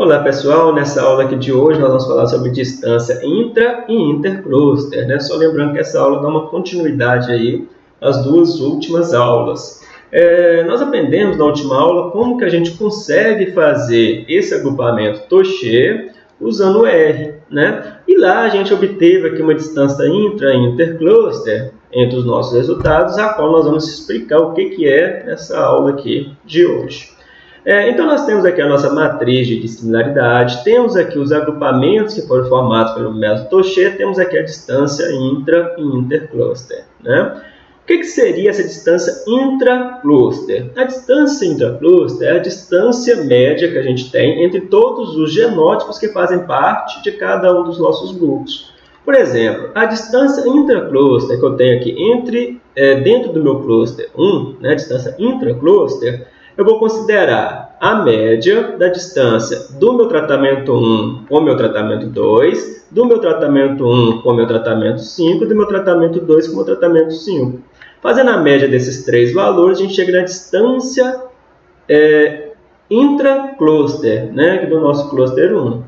Olá pessoal, nessa aula aqui de hoje nós vamos falar sobre distância intra e intercluster, né? Só lembrando que essa aula dá uma continuidade aí às duas últimas aulas. É, nós aprendemos na última aula como que a gente consegue fazer esse agrupamento Toché usando o R, né? E lá a gente obteve aqui uma distância intra e intercluster entre os nossos resultados, a qual nós vamos explicar o que, que é nessa aula aqui de hoje. É, então, nós temos aqui a nossa matriz de dissimilaridade, temos aqui os agrupamentos que foram formados pelo método Toché, temos aqui a distância intra e intercluster. Né? O que, que seria essa distância intracluster? A distância intracluster é a distância média que a gente tem entre todos os genótipos que fazem parte de cada um dos nossos grupos. Por exemplo, a distância intracluster que eu tenho aqui entre, é, dentro do meu cluster 1, né, a distância intracluster, eu vou considerar a média da distância do meu tratamento 1 com o meu tratamento 2, do meu tratamento 1 com o meu tratamento 5 e do meu tratamento 2 com o meu tratamento 5. Fazendo a média desses três valores, a gente chega na distância é, intra-cluster, né, do nosso cluster 1.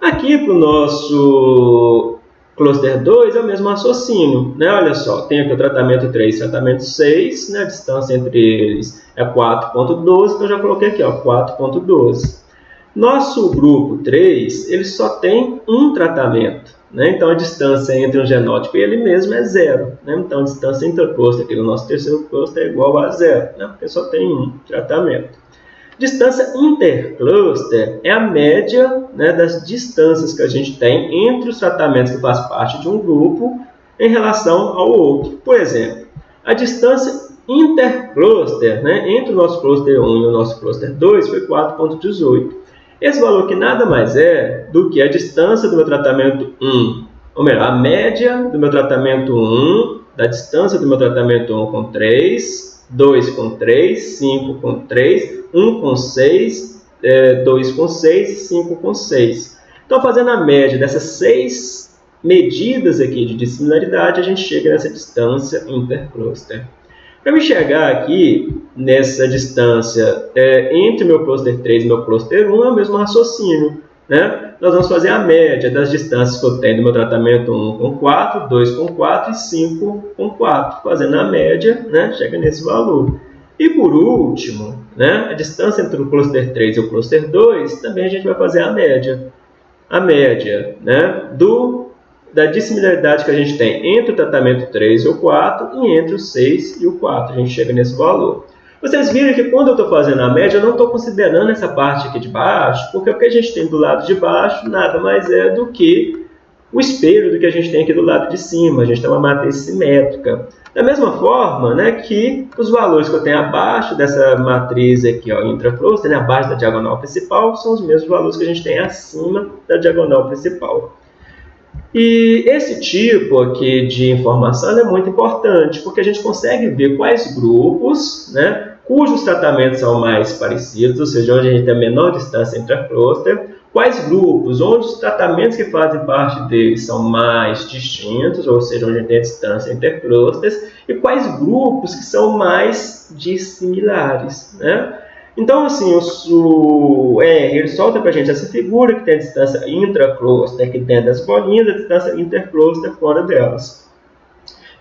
Aqui para o nosso Cluster 2 é o mesmo raciocínio, né? Olha só, tem aqui o tratamento 3 e tratamento 6, né? a distância entre eles é 4.12, então já coloquei aqui, 4.12. Nosso grupo 3, ele só tem um tratamento, né? então a distância entre um genótipo e ele mesmo é zero. Né? Então a distância intercluster aqui no nosso terceiro cluster é igual a zero, né? porque só tem um tratamento. Distância intercluster é a média né, das distâncias que a gente tem entre os tratamentos que fazem parte de um grupo em relação ao outro. Por exemplo, a distância intercluster né, entre o nosso cluster 1 e o nosso cluster 2 foi 4,18. Esse valor que nada mais é do que a distância do meu tratamento 1, ou melhor, a média do meu tratamento 1, da distância do meu tratamento 1 com 3, 2 com 3, 5 com 3, 1 com 6, é, 2 com 6 e 5 com 6. Então, fazendo a média dessas seis medidas aqui de dissimilaridade, a gente chega nessa distância intercluster. Para me chegar aqui nessa distância é, entre meu cluster 3 e meu cluster 1, é o mesmo raciocínio. Né? Nós vamos fazer a média das distâncias que eu tenho do meu tratamento 1 com 4, 2 com 4 e 5 com 4. Fazendo a média, né? chega nesse valor. E por último, né? a distância entre o cluster 3 e o cluster 2, também a gente vai fazer a média. A média né? do, da dissimilaridade que a gente tem entre o tratamento 3 e o 4 e entre o 6 e o 4. A gente chega nesse valor. Vocês viram que quando eu estou fazendo a média, eu não estou considerando essa parte aqui de baixo, porque o que a gente tem do lado de baixo nada mais é do que o espelho do que a gente tem aqui do llado de cima. A gente tem uma matriz simétrica. Da mesma forma né, que os valores que eu tenho abaixo dessa matriz aqui, ó, intracluster, né, abaixo da diagonal principal, são os mesmos valores que a gente tem acima da diagonal principal. E esse tipo aqui de informação é muito importante, porque a gente consegue ver quais grupos, né, cujos tratamentos são mais parecidos, ou seja, onde a gente tem a menor distância entre a cluster, quais grupos, onde os tratamentos que fazem parte deles são mais distintos, ou seja, onde a gente tem a distância entre clusters, e quais grupos que são mais dissimilares. Né? Então, assim, o, o R ele solta para a gente essa figura que tem a distância intracluster aqui dentro das bolinhas, a distância intercluster fora delas.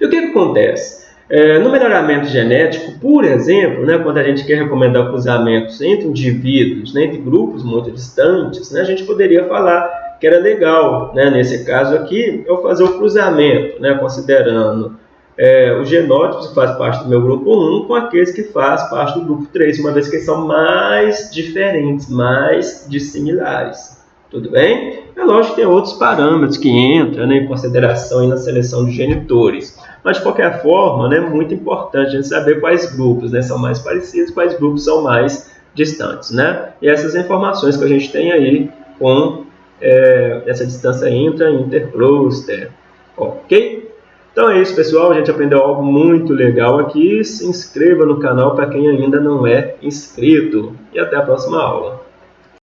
E o que, que acontece? É, no melhoramento genético, por exemplo, né, quando a gente quer recomendar cruzamentos entre indivíduos, né, entre grupos muito distantes, né, a gente poderia falar que era legal, né, nesse caso aqui, eu fazer o cruzamento, né, considerando é, os genótipos que fazem parte do meu grupo 1 com aqueles que fazem parte do grupo 3, uma vez que eles são mais diferentes, mais dissimilares. Tudo bem? É lógico que tem outros parâmetros que entram né, em consideração na seleção de genitores. Mas, de qualquer forma, né, é muito importante a gente saber quais grupos né, são mais parecidos, quais grupos são mais distantes. Né? E essas informações que a gente tem aí com é, essa distância intra intercluster. Ok? Então é isso, pessoal. A gente aprendeu algo muito legal aqui. Se inscreva no canal para quem ainda não é inscrito. E até a próxima aula.